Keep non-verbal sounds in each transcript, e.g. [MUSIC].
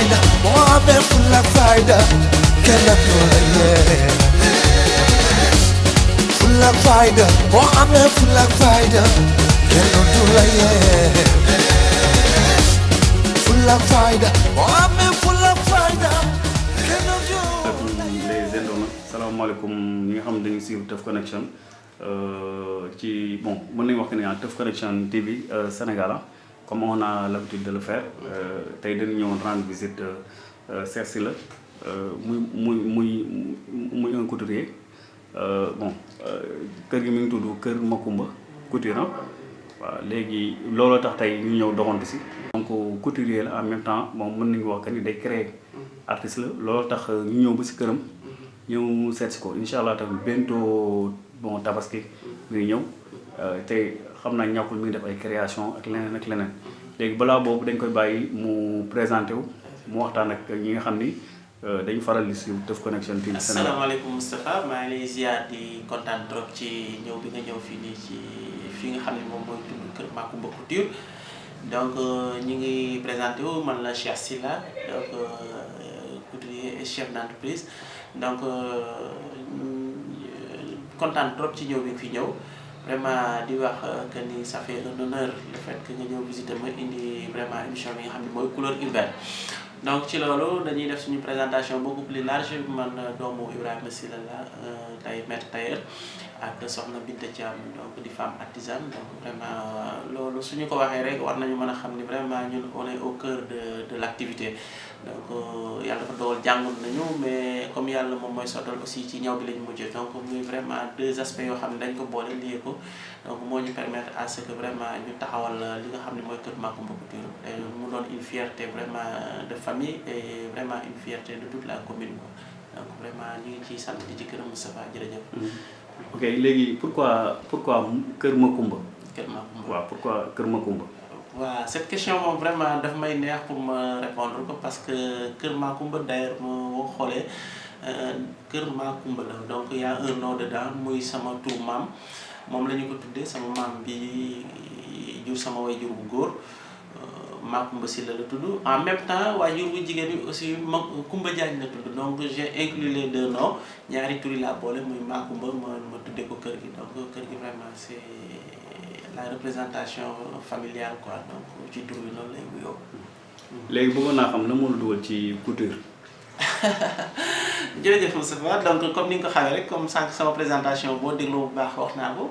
fayda boo amee fulla fayda kenn du la yee fulla fayda boo amee fulla fayda kenn du la yee fulla fayda boo amee fulla fayda kenn du la yee les internautes salaamaaleykum ñi nga xam ne dañuy suivre Teuf Connection ci bon mën nañu wax que ne ah Teuf Connection TV euh, Sénégal ah, comme on a l'habitude de le faire euh, tey dañu ñëwoon rendre visite euh, euh, muy un couturier bon kër gi mi ngi tudd Kër Makumba Couture waaw léegi looloo tax si. donc couturier en même temps bon mën wax que day créer artiste la tax bon xam naa ñàkkul mi ngi def ay création ak leneen ak leneen. Léegi balaa boobu dañ koy bàyyi mu présenté wu mu waxtaan ak ñi nga xam ni dañu faral di suivre Teuf Connection TV Sénégal. asalaamaaleykum Moustapha maa ngi lay ziar di kontaan trop ci ñëw bi nga ñëw fii nii ci fi nga xam ne moom mooy tudd Kër Makumba Couture. Donc ñi ngi présenté wu man la Cheikh Sylla donc couturier et chef d'entreprise. Donc kontaan trop ci ñëw bi fi vraiment di wax que ni ça fait un honneur le fait que nga ñëw visiter ma indi vraiment émission bi nga xam ne couleur urbaine. Donc ci loolu dañuy def suñu présentation beaucoup plus large. Man doomu Ibrahima Sylla la tay maître tailleur ak soxna Binta Thiam donc di femme artisane. Donc vraiment loolu suñu ko waxee rek war nañu mën a vraiment ñun on est au cœur de de l'activité donc yàlla dafa dogal jàngoon nañu mais comme yàlla moom mooy sottal aussi ci ñaw bi lañu mujjee donc muy vraiment deux aspects yoo xam ne dañ ko boole lié ko donc moo ñu permettre à ce que vraiment ñu taxawal li nga xam ne mooy Kër Makumba Couture et mu doon une fierté vraiment de famille et vraiment une fierté de toute la commune quoi donc vraiment ñu ngi ciy sant di ci gërëm Moustapha jërëjëf. ok léegi pourquoi pourquoi Kër Makumba. Kër waaw pourquoi Kër Makumba. Cette question moom vraiment daf may pour ma répondre parce que Kër Makumba d'ailleurs donc y a un nom dedans muy sama tur maam. Moom la ko sama bi sama Makumba Sylla la en même temps waaye jur bu aussi Kumba donc j'ai inclus les deux noms. Ñaari turi laa boole muy ma ko donc vraiment c'est la représentation familiale quoi donc ci tur bi noonu lay wuyoo. léegi bëggoon naa xam na moo la dugal ci couture. [LAUGHS] jërëjëf Moustapha donc comme ni nga ko xamee rek comme sànq sama présentation boo dégloo bu baax wax naa ko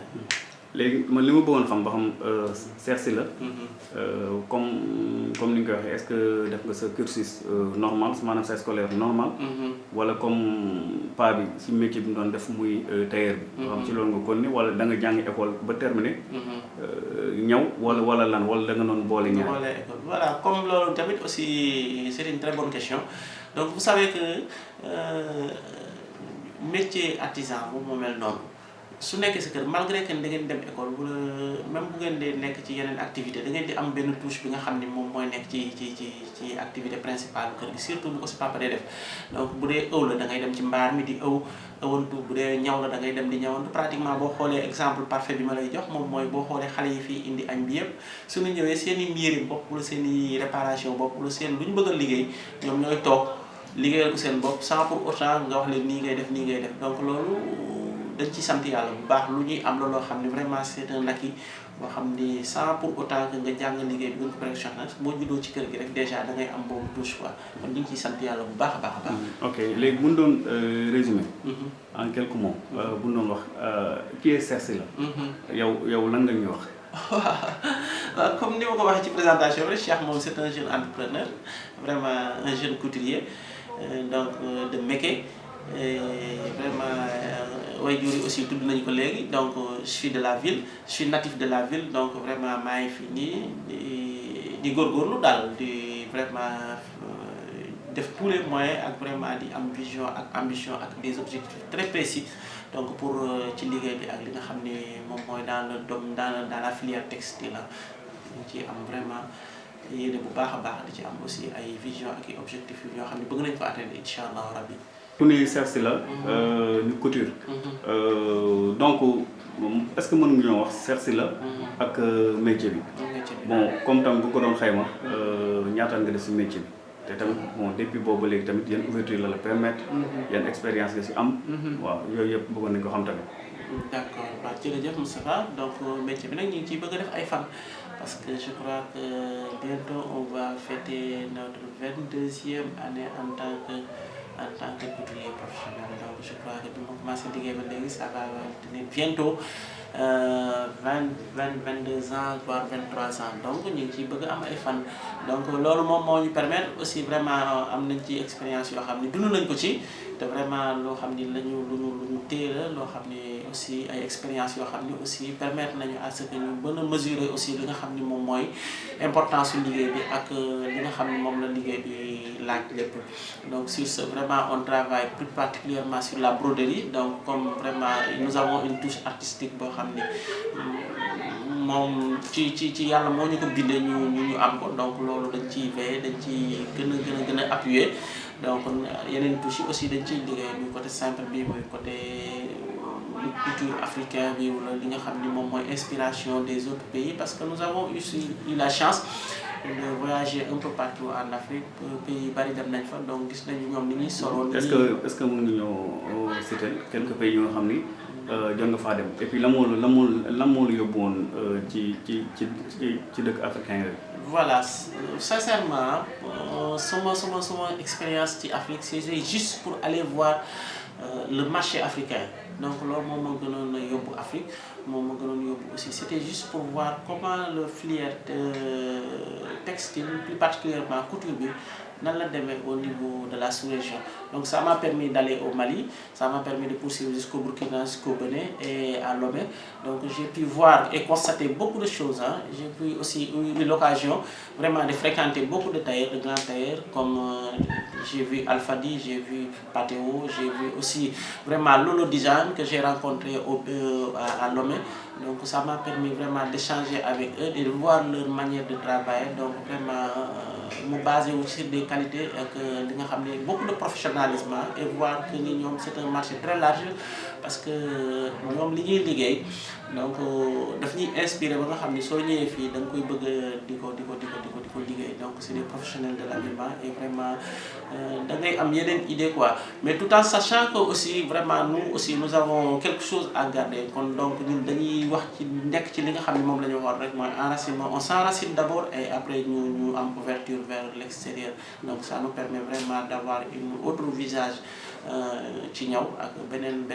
léegi man li ma bëggoon xam ba xam seet si la. comme comme ni nga ko waxee est-ce que def nga sa cursus normal maanaam sa scolaire normal? wala comme pas bi si métier bi mu doon def muy tailleur bi. xam ci loolu nga kon ni wala da nga jàng école ba terminé. ñaw wala wala lan wala da nga doon boole ñaar? boole école voilà comme loolu tamit aussi c'est une très bonne question donc vous savez que métier artisan moom moo mel noonu. Su nekkee sa kër malgré que da ngeen dem école wala même bu ngeen dee nekk ci yeneen activité da ngeen di am benn touche bi nga xam ni moom mooy nekk ci ci ci ci activité principale kër gi surtout bu ko si papa dee def. Donc bu dee ëw la da ngay dem ci mbaar mi di ëw ëwantu bu dee ñaw la da ngay dem di ñawantu. Pratiquement boo xoolee exemple parfait bi ma lay jox moom mooy boo xoolee xale yi fii indi añ bi yëpp suñu ñëwee seen i mbiri bopp wala seen i réparation bopp wala seen lu ñu bëgg a liggéey ñoom ñooy toog liggéeyal ko seen bopp sans pour autant nga wax leen nii ngay def nii ngay def. Donc loolu dañ ci sant yàlla bu baax lu ñuy am la loo xam ne vraiment c'est un acquis boo xam ni sans pour autant que nga jàng liggéey bi nga ko perfectionné boo juddoo ci kër gi rek déjà da ngay am boobu touche quoi kon ñu ngi ciy sant yàlla bu baax a baax a baax. ok léegi bu ñu doon résumé. en quelques mots bu ñu doon wax qui est Sylla la. yow yow lan nga ñuy wax. [LAUGHS] comme ni ma ko waxee ci présentation bi Cheikh moom un jeune entrepreneur vraiment un jeune couturier donc de métier vraiment. Way jur yi aussi tudd nañu ko léegi donc je suis de la ville je suis natif de la ville donc vraiment maa ngi fi nii di di góorgóorlu di vraiment def tous les moyens ak vraiment di am vision ambition ak des objectifs très précis donc pour ci liggéey bi ak li nga xam ne moom dans le domaine dans dans la filière textile la. Ñu ci am vraiment yéene bu baax a baax di ci am aussi ay vision ak objectifs yu ñoo xam ne bëgg nañ ko atteindre incha rabbi ni Cersi la ni couture. Euh, donc est-ce que mën nga ñoo wax Cersi la ak euh, métier bi? Bon comme tam bu ko doon xayma euh, ñaata nga def si métier bi? Te tamit bon depuis boobu ba léegi tamit yan ouverture la la permettre? Yan expérience nga si am? Waaw yooyu yëpp bëggoon nañ ko xam tamit. D'accord. Waaw jërëjëf Moustapha. Donc métier bi nag ñu ngi ciy bëgg a def ay fan. Parce que je crois que bientôt on va fêter notre vingt-deuxième année en tant que en tant que couturier professionnel donc je crois que ma commencé liggéey ba léegi ça va tenir bientôt vingt vingt vingt deux ans voire vingt trois ans. Donc ñu ngi ciy bëgg am ay fan. Donc loolu moom moo ñu permettre aussi vraiment nañ ci expérience yoo xam ci te vraiment loo xam ni lañu lu ñu lu ñu téye aussi ay expérience yoo xam aussi permettre nañu à ce que ñu mën a mesurer aussi li nga xam ni moom mooy importance su liggéey bi ak li nga xam ni moom la liggéey bi laaj lépp. Donc sur ce vraiment on travaille plus particulièrement sur la broderie. Donc comme vraiment nous avons une touche artistique boo xam ni moom ci ci ci yàlla moo ñu ko bindee ñu ñu am ko. Donc loolu dañ ciy veiller dañ a gën a gën a appuyer donc yeneen touche aussi dañ ciy liggéey muy côté simple bi muy côté culture africain bi wala li nga xam ni moom mooy inspiration des autres pays parce que nous avons aussi eu la chance de voyager un peu partout en Afrique pays yu bari dem nañ fa donc gis nañu ñoom ni ñuy solo est-ce que est-ce que mën nga ñoo citer quelques pays yoo xam ni jot nga faa dem? Et puis la moo la moo la moo la yóbbu woon ci ci ci ci dëkk africain yooyu? Voilà sincèrement sama sama sama expérience ci Afrique c'était juste pour aller voir le marché africain. Donc loolu moom moo gënoon Afrique moom aussi. C'était juste pour voir comment le filière textile plus particulièrement couture au niveau de la sous-région. Donc ça m'a permis d'aller au Mali ça m'a permis de poursuivre jusqu'au Burkina jusqu'au Bénin et à Lomé. Donc j'ai pu voir et constater beaucoup de choses hein. J'ai pu aussi eu l'occasion vraiment de fréquenter beaucoup de tailleurs de grands tailleurs comme euh, j'ai vu Alfadi j'ai vu Pateo j'ai vu aussi vraiment Lolo Dijan que j'ai rencontré au euh, à, Lomé. Donc ça m'a permis vraiment d'échanger avec eux de voir leur manière de travailler. Donc vraiment mu basé wu sur des qualités ne beaucoup de professionnalisme et voir que c'est un marché très large parce que ñoom li ñuy liggéey donc inspiré donc c'est des professionnels de l'habillement et vraiment quoi. Mais tout en sachant que nous aussi nous avons quelque chose à garder. Donc on s'enracine d'abord et après ñu ñu am ouverture vers l'extérieur. Donc ça nous permet vraiment d'avoir une autre visage beneen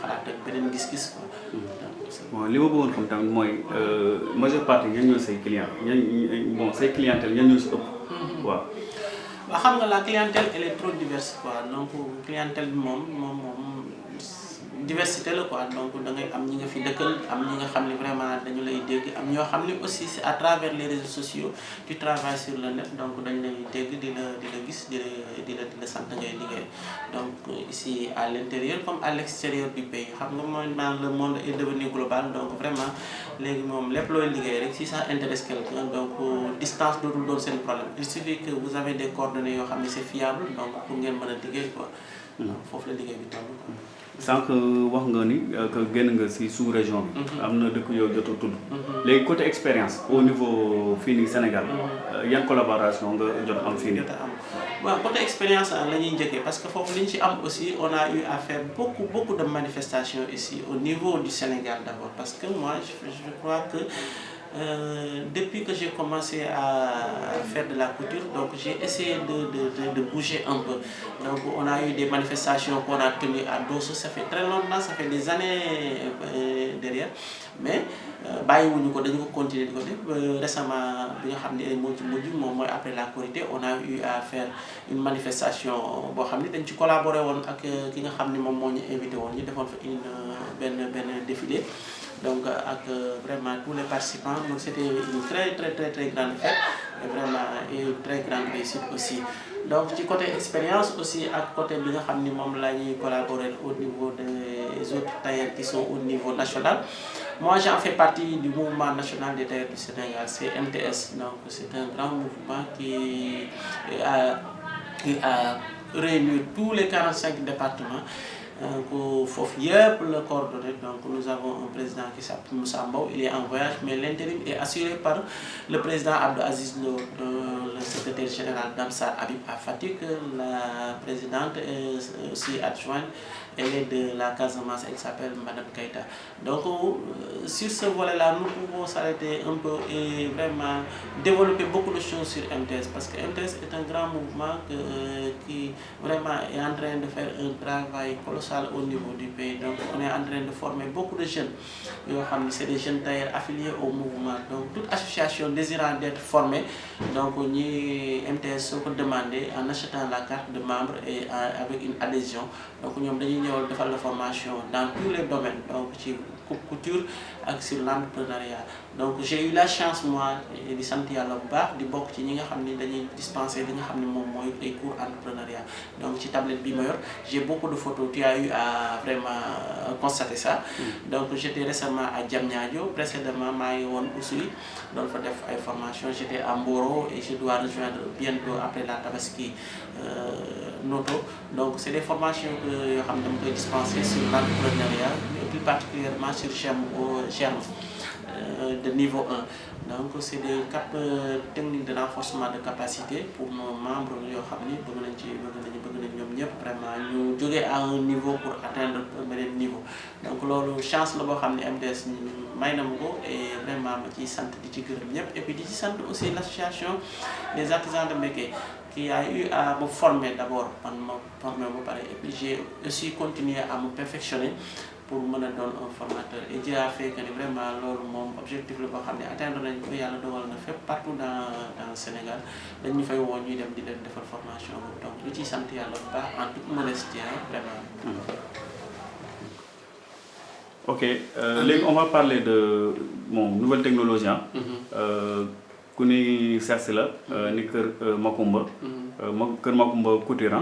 xalaat ak beneen gis-gis quoi. bon li ma bëggoon xam tamit mooy majeure partie say client ñan bon say clientèle ñan ñoo si ëpp. waaw. waaw xam nga la clientèle elle est trop diverse quoi donc clientèle bi moom moom moom diversité la quoi. Donc da ngay am ñi nga fi dëkkal am ñi nga xam ne vraiment dañu lay dégg am ñoo xam ne aussi c'est à travers les réseaux sociaux tu travailles sur le net. Donc dañ lay dégg di la di la gis di la di la di la sant ngay liggéey. Donc ici à l'intérieur comme à l'extérieur du pays xam nga mooy naan le monde est devenu global. Donc vraiment léegi moom lépp looy liggéey rek si ça intéresse quelqu'un donc distance dootul doon seen problème. Il suffit que vous avez des coordonnées yoo xam ne c'est fiable donc pour ngeen mën a liggéey quoi. Foofu la liggéey bi toll quoi sànq wax nga ni que génn nga sous région bi. am na dëkk yow jot a tudd. léegi côté expérience au niveau fii nii Sénégal. yan collaboration nga jot am fii nii? waaw côté expérience la ñuy njëkkee parce que foofu li ñu ci am aussi on a eu à faire beaucoup beaucoup de manifestations ici au niveau du Sénégal d'abord parce que moi je je crois que. Euh, depuis que j'ai commencé à faire de la couture, donc j'ai essayé de, de, de, bouger un peu. Donc on a eu des manifestations qu'on a tenues à Dosso, ça fait très longtemps, ça fait des années euh, derrière. Mais bàyyiwuñu ko dañu ko continuer récemment après la Korité on a eu à faire une manifestation boo xam collaborer woon ak ki nga invité une benn benn défilé donc ak vraiment tous les participants donc c'était une très très très très grande fête. Et vraiment une très grande réussite aussi. Donc ci côté expérience aussi ak côté bi nga collaborer au niveau des autres tailleurs qui sont au niveau national. Moi j'en fais partie du mouvement national des tailleurs du Sénégal c'est MTS donc c'est un grand mouvement qui a qui a réuni tous les 45 départements donc foofu yëpp la coordonné. Donc nous avons un président qui s'appelle Moussa Mbow. Il est en voyage mais l'intérim est assuré par le président Abdou Aziz Lo le secrétaire général d'Amsar Habib à Fatick. La présidente est aussi adjointe elle est de la Casamance elle s'appelle Madame Keita donc euh, sur ce volet là nous pouvons s'arrêter un peu et vraiment développer beaucoup de choses sur MTS parce que MTS est un grand mouvement que, euh, qui vraiment est en train de faire un travail colossal au niveau du pays. Donc on est en train de former beaucoup de jeunes c'est des jeunes tailleurs affiliés au mouvement. Donc toute association désirant d'être formée donc ñi MTS soo ko demandé en achetant la carte de membre et avec une adhésion donc ñoom dañuy ñëwal defal la formation dans tous les domaines donc ci couture ak sur l'entrepreneuriat. Donc j'ai eu la chance moi di sant yàlla bu baax di bokk ci ñi nga xam ni dañuy dispenser li nga xam ne moom mooy ay cours entrepreneuriat. Donc ci tablette bi ma yor j'ai beaucoup de photos. Tu as eu à vraiment constater ça. Donc j'étais récemment à Diamniadio. Précédemment maa ngi woon Oussouye doon fa def ay formation. J'étais à Mboro et je dois rejoindre bientôt après la Tabaski Noto. Donc c'est des formations que yoo xam ne dama koy dispenser sur l'entrepreneuriat plus particulièrement sur germe germe de niveau 1 donc c'est des cap techniques de renforcement de capacité pour nos membres ñoom ñëpp vraiment jógee à un niveau pour atteindre beneen niveau. Donc loolu chance la boo xam ne MTS may na et vraiment ma ciy sant di ci et puis di ci aussi l'association des artisans de métier qui a eu à me former d'abord. Man ma former ba pare et puis j'ai aussi continué à me perfectionner pour mën a doon un formateur et Dieu a fait que vraiment loolu moom objectif la boo xam ne atteindre nañ ko yàlla dogal na partout dans dans le Sénégal. Dañ ñu fay woo ñuy dem di leen defal formation donc ñu ciy sant yàlla bu baax en toute modestie vraiment. Ok euh, léegi on va parler de bon nouvelle technologie ah. ku ni CERS la ni kër Makumba. ma kër Makumba Couture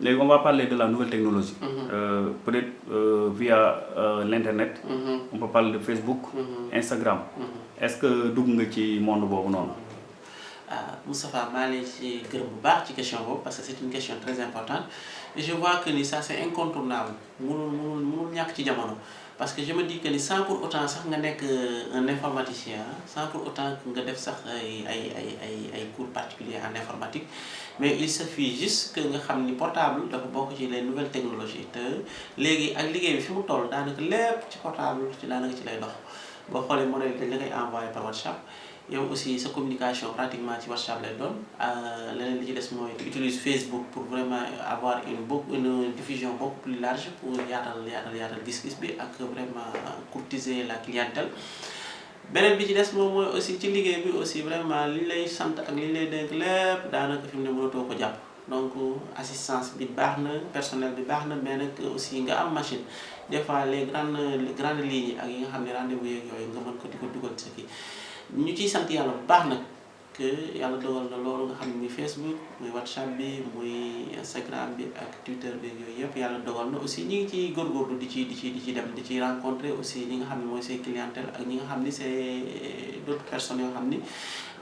léegi on va parler de la nouvelle technologie. Euh, peut-être euh, via euh, l'internet. on peut parler de Facebook. Instagram. est-ce que dugg nga ci monde boobu noonu? Ah Moustapha boobu parce que c'est une question très importante. Et je vois que ça c'est incontournable. Parce que je me dis que sans pour autant nga nekk un informaticien sans pour autant ay ay ay ay cours particuliers en informatique mais il suffit juste que nga xam ni portable ci les nouvelles technologies. Te léegi ak liggéey bi fi mu toll daanaka lépp ci portable ci daanaka ci lay dox. Boo xoolee modèle dañ la koy envoyé par WhatsApp yow aussi sa communication pratiquement ci WhatsApp lay doon. Leneen li ci des mooy tu utilises Facebook pour vraiment avoir une beaucoup une diffusion beaucoup plus large pour yaatal yaatal yaatal gis-gis bi ak vraiment courtiser la clientèle. Beneen bi ci des moom mooy aussi ci liggéey bi aussi vraiment li lay sant ak li lay dénk lépp daanaka fi mu ne ko jàpp. Donc assistance bi baax personnel bi baax na mais nag aussi nga am machine. Des fois les grandes les grandes lignes ak yi nga xam ne rendez-vous yeeg yooyu nga mën ko di ko dugal sa kii ñu ciy sant yàlla bu baax nag que yàlla dogal na loolu nga xam Facebook muy WhatsApp bi muy Instagram bi ak Twitter bi yooyu yëpp yàlla dogal na aussi ñi ngi ciy góorgóorlu di ci di ci di ci dem di ci rencontrer aussi ñi nga xam ne mooy say clientèle ak ñi nga xam ni c'est d'autres personnes yoo xam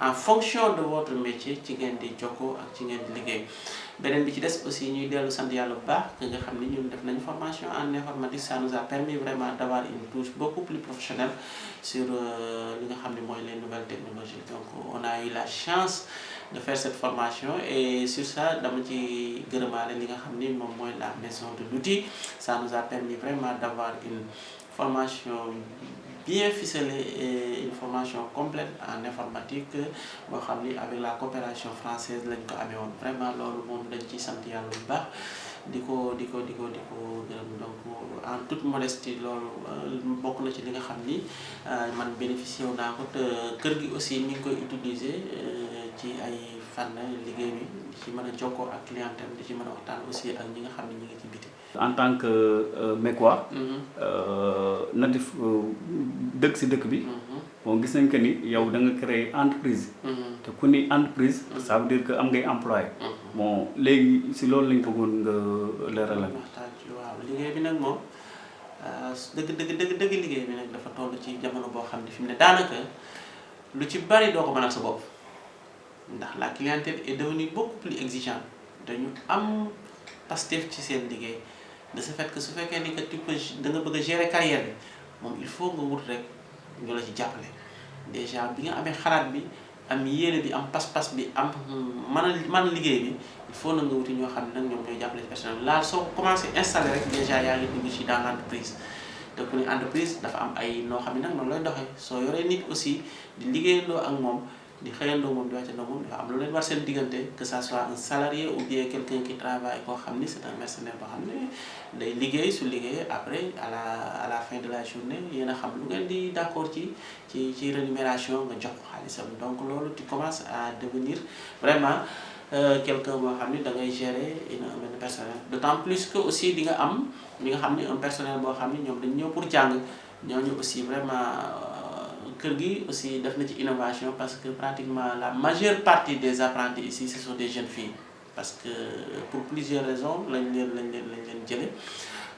en fonction de votre métier ci ngeen di jokkoo ak ci ngeen di des aussi ñuy dellu sant yàlla bu baax nga formation en informatique ça nous a permis vraiment d'avoir une touche beaucoup plus professionnelle sur mooy les nouvelles technologies. Donc on a eu la chance de faire cette formation et sur ça dama ci gërëmaale li nga la maison de l'outil. Ça nous a permis vraiment d'avoir une formation bien ficelée et une formation complète en informatique avec la coopération française lañ ko amee woon. Vraiment loolu moom di ko di ko di ko di ko gërëm donc en toute modestie loolu bokk na ci li nga xam ni man bénéficié wu naa ko te kër gi aussi mi ngi koy utiliser ci ay fànn liggéey bi. Di ci mën a jokkoo ak clientèle di ci mën a waxtaan aussi ak ñi nga xam ne ñi ngi ci biti. En tant que euh, Mécois natif dëkk si dëkk bi bon gis nañ que ni yow da nga créer entreprise te ku ni entreprise ça veut dire que am ngay employé bon léegi si loolu lañ bëggoon nga leeralal. ci waaw. Liggéey bi nag moom dëgg dëgg dëgg dëgg liggéey bi nag dafa toll ci jamono boo xam ne fi mu ne daanaka lu ci bari doo ko mënal sa bopp. Ndax la clientèle est devenue beaucoup plus exigeante. Dañu am pastef ci seen liggéey. De ce fait que su fekkee ni que tu peux da nga bëgg a gérer carrière bi moom il faut nga wut rek ñu la ci jàppale déjà bi nga amee xalaat bi am yéene bi am pas-pas bi am mën a liggéey bi il faut na nga wuti ñoo xam ne nag ñoom ñooy jàppale ci personnel là soo commencé installé rek déjà yaa ngi dugg ci dans l'entreprise te ku entreprise dafa am ay noo xam ne nag lay doxee soo yoree nit aussi di liggéeyandoo ak moom di xëyandoo moom di wàccandoo moom dafa am lu leen war seen diggante que ça soit un salarié ou bien quelqu'un qui travaille koo xam ni c'est un mercenaire boo xam ne day liggéey su liggéeyee après à la à la fin de la journée yéen a xam lu ngeen di d'accord ci ci ci rémunération nga jox ko xaalisam. Donc loolu tu commences à devenir vraiment quelqu'un boo xam ni da ngay gérer une benn personnel. D'autant plus que aussi di nga am li nga xam ni un personnel boo xam ni ñoom dañ ñëw pour jàng. Ñooñu aussi vraiment kër gi aussi def na innovation parce que pratiquement la majeure partie des apprentis ici ce sont des jeunes filles. Parce que pour plusieurs raisons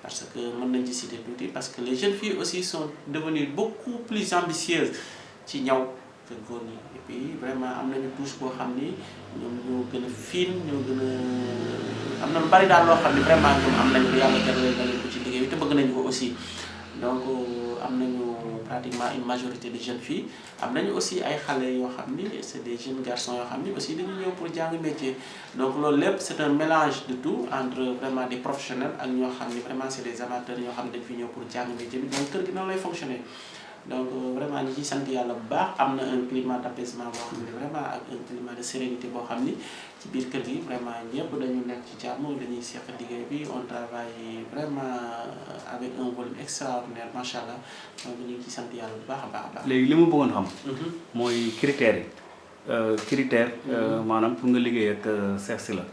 parce que mën nañ ci citer parce que les jeunes filles aussi sont devenues beaucoup plus ambitieuses ci que góor et puis vraiment am nañu touche boo xam ni ñoom ñoo gën a fiin ñoo gën a lu vraiment ñoom am nañu ko yàlla jagleel na leen ko ci liggéey bi aussi. Donc am pratiquement une majorité de jeunes filles. Am nañu aussi ay xale yoo xam des jeunes garçons yoo xam aussi dañu ñëw pour jàng métier. Donc loolu lépp c'est un mélange de tout entre vraiment des professionnels ak ñoo vraiment c'est des amateurs ñoo xam dañ pour jàng métier bi. Donc kër gi noonu lay fonctionner donc vraiment ñi ci sant yàlla bu baax am na un climat d'apaisement boo xam ne vraiment ak un climat de sérénité boo xam ni ci biir kër gi vraiment ñëpp dañu nekk ci jàmm dañuy seq liggéey bi on travaille vraiment avec un volume extraordinaire macha allah donc ñu ngi ci sant yàlla bu baax a baax a baax. léegi li ma bëggoon xam. mooy critères yi critères. maanaam pour nga liggéey ak Sylla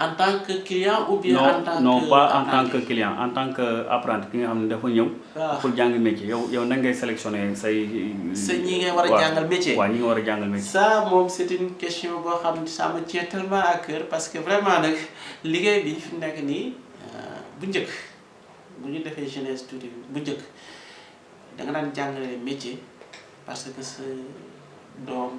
en tant que client ou bien en tant que non pas en tant que client en tant que apprenti ki nga xam ne dafa waaw pour jàng métier yow yow nan ngay sélectionner say. sa ñi ngay war a jàngal métier. waaw ñi nga war a jàngal métier. ça moom c'est une question boo xam ne ça me tient tellement à cœur parce que vraiment nag liggéey bi fi mu nekk nii bu njëkk bu ñu defee jeunesse tuuti bu njëkk da nga daan jàngale métier parce que sa doom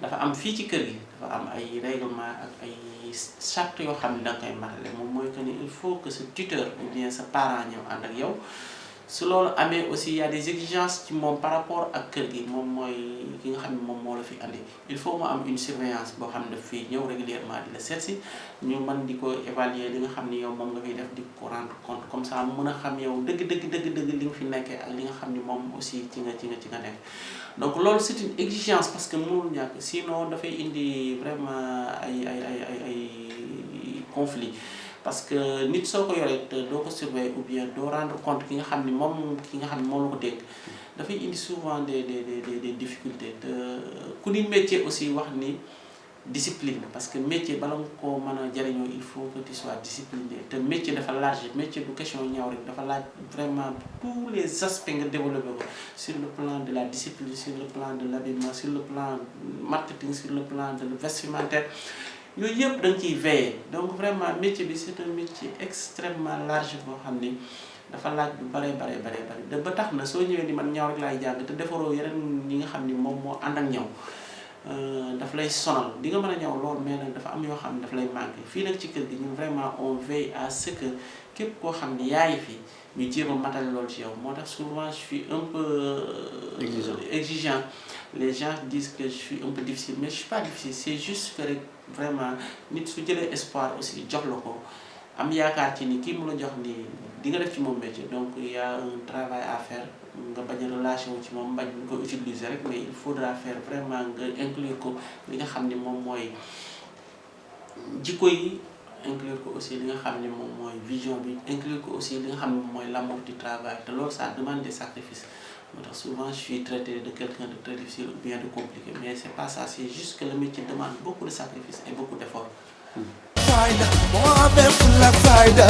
dafa am fii ci kër gi dafa am ay règlement ak ay charte yoo xam ne da nga koy matale. Moom mooy que ni il faut que sa tuteur ou bien sa parent ñëw ànd ak yow su y a des exigences par rapport ak kër gi. Moom il faut une surveillance boo régulièrement di la évaluer li nga yow rendre compte. Comme ça mën a xam yow li nga fi ak donc c'est une exigence parce que mënul sinon vraiment ay conflit parce que nit soo ko yoree te doo ko surveiller ou bien doo rendre compte ki nga xam ni moom ki nga xam ni moom la ko dafay indi souvent des des des des difficultés. Te ku ni métier aussi wax ni discipline parce que métier bala nga koo mën il faut que tu sois discipliné. Te métier dafa large métier du question ñaw rek dafa laaj vraiment tous les aspects nga développé sur le plan de la discipline sur le plan de l'habillement sur le plan marketing sur le plan de le vestimentaire yooyu yëpp da nga ciy veiller. Donc vraiment métier bi c'est un métier extrêmement large boo xam ni dafa laaj bu bare bare bare bare. Da ba tax na soo ñëwee ni man ñaw rek laay jàng te defaroo yeneen ñi nga xam ni moom moo ànd ak ñaw daf lay sonal. Di nga mën a ñaw lool mais nag dafa am yoo xam ne daf lay manqué. Fii nag ci kër gi ñun vraiment on veille à ce que képp koo xam ni yaay fi ñu jéem a matale loolu ci yow. Moo tax souvent je suis un peu Exigeant. exigeant. Les gens disent que je suis un peu difficile mais je suis pas difficile. C'est juste que rek vraiment nit su jëlee espoir aussi jox la ko am yaakaar ci ni kii mu la jox nii di nga def ci moom métier. Donc il y a un travail à faire nga bañ wu ci moom bañ ko utiliser rek mais il faudra faire vraiment nga inclure ko li nga xam ni moom mooy yi inclure ko aussi li nga xam ni moom vision bi inclure ko aussi li nga xam ni moom l'amour du travail. Te loolu ça demande des sacrifices souvent je suis traité de quelqu'un de très difficile ou bien de compliqué mais c'est pas ça c'est juste que le métier demande beaucoup de sacrifices et beaucoup d'efforts. Fayda